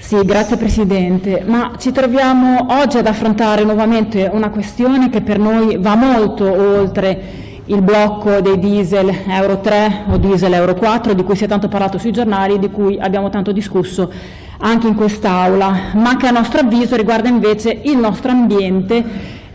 Sì, grazie Presidente. Ma ci troviamo oggi ad affrontare nuovamente una questione che per noi va molto oltre il blocco dei diesel Euro 3 o diesel Euro 4 di cui si è tanto parlato sui giornali e di cui abbiamo tanto discusso anche in quest'Aula, ma che a nostro avviso riguarda invece il nostro ambiente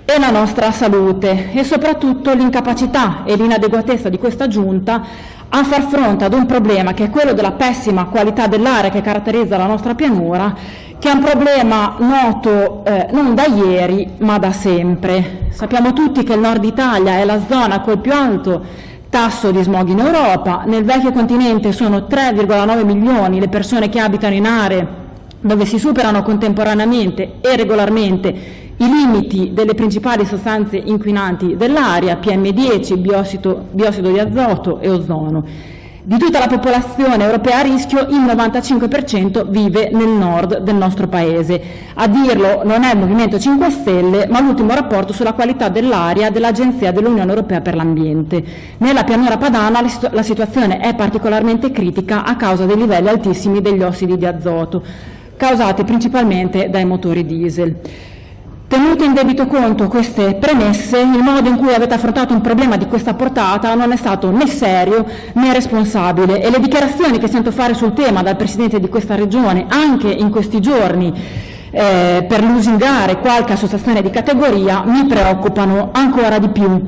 e la nostra salute e soprattutto l'incapacità e l'inadeguatezza di questa Giunta a far fronte ad un problema che è quello della pessima qualità dell'aria che caratterizza la nostra pianura, che è un problema noto eh, non da ieri ma da sempre. Sappiamo tutti che il nord Italia è la zona col più alto tasso di smog in Europa, nel vecchio continente sono 3,9 milioni le persone che abitano in aree dove si superano contemporaneamente e regolarmente i limiti delle principali sostanze inquinanti dell'aria, PM10, biossido, biossido di azoto e ozono. Di tutta la popolazione europea a rischio, il 95% vive nel nord del nostro Paese. A dirlo non è il Movimento 5 Stelle, ma l'ultimo rapporto sulla qualità dell'aria dell'Agenzia dell'Unione Europea per l'Ambiente. Nella pianura padana la situazione è particolarmente critica a causa dei livelli altissimi degli ossidi di azoto, causati principalmente dai motori diesel. Tenute in debito conto queste premesse, il modo in cui avete affrontato un problema di questa portata non è stato né serio né responsabile e le dichiarazioni che sento fare sul tema dal Presidente di questa Regione, anche in questi giorni, eh, per lusingare qualche associazione di categoria, mi preoccupano ancora di più.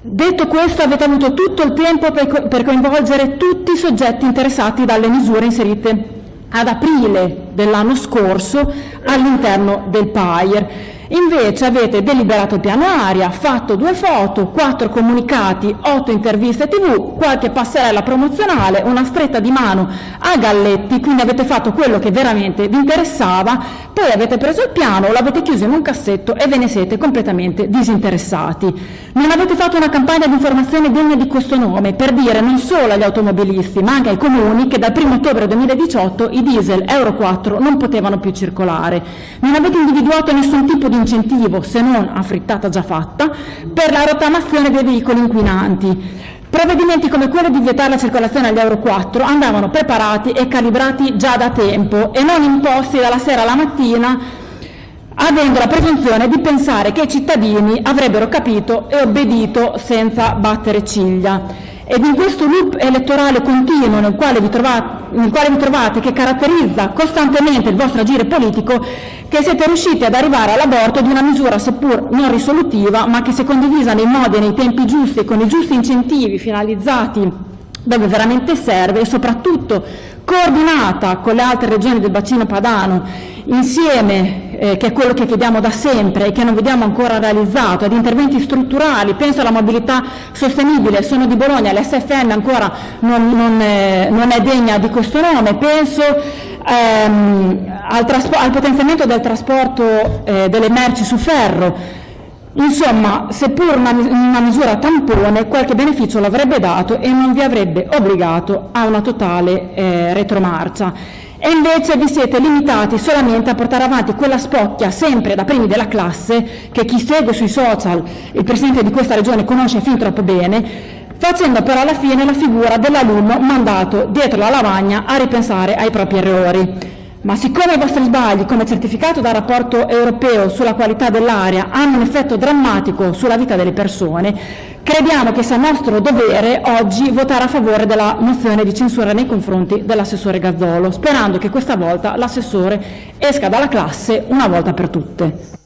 Detto questo, avete avuto tutto il tempo per, per coinvolgere tutti i soggetti interessati dalle misure inserite ad aprile dell'anno scorso all'interno del PAIR Invece avete deliberato il piano aria, fatto due foto, quattro comunicati, otto interviste tv, qualche passerella promozionale, una stretta di mano a Galletti, quindi avete fatto quello che veramente vi interessava, poi avete preso il piano, l'avete chiuso in un cassetto e ve ne siete completamente disinteressati. Non avete fatto una campagna di informazione degna di questo nome per dire non solo agli automobilisti ma anche ai comuni che dal 1 ottobre 2018 i diesel Euro 4 non potevano più circolare. Non avete individuato nessun tipo di incentivo, se non a frittata già fatta, per la rottamazione dei veicoli inquinanti. Provvedimenti come quello di vietare la circolazione agli Euro 4 andavano preparati e calibrati già da tempo e non imposti dalla sera alla mattina avendo la presunzione di pensare che i cittadini avrebbero capito e obbedito senza battere ciglia. Ed in questo loop elettorale continuo nel quale, vi trovate, nel quale vi trovate, che caratterizza costantemente il vostro agire politico, che siete riusciti ad arrivare all'aborto di una misura seppur non risolutiva, ma che se condivisa nei modi e nei tempi giusti e con i giusti incentivi finalizzati dove veramente serve e soprattutto coordinata con le altre regioni del bacino padano, insieme, eh, che è quello che chiediamo da sempre e che non vediamo ancora realizzato, ad interventi strutturali, penso alla mobilità sostenibile, sono di Bologna, l'SFN ancora non, non, eh, non, è degna di questo nome, penso ehm, al, al, potenziamento del trasporto eh, delle merci su ferro, Insomma, seppur una, una, misura tampone, qualche beneficio l'avrebbe dato e non vi avrebbe obbligato a una totale eh, retromarcia. E invece vi siete limitati solamente a portare avanti quella spocchia sempre da primi della classe che chi segue sui social il Presidente di questa Regione conosce fin troppo bene, facendo però alla fine la figura dell'alunno mandato dietro la lavagna a ripensare ai propri errori. Ma siccome i vostri sbagli, come certificato dal rapporto europeo sulla qualità dell'aria, hanno un effetto drammatico sulla vita delle persone, crediamo che sia nostro dovere oggi votare a favore della mozione di censura nei confronti dell'assessore Gazzolo, sperando che questa volta l'assessore esca dalla classe una volta per tutte.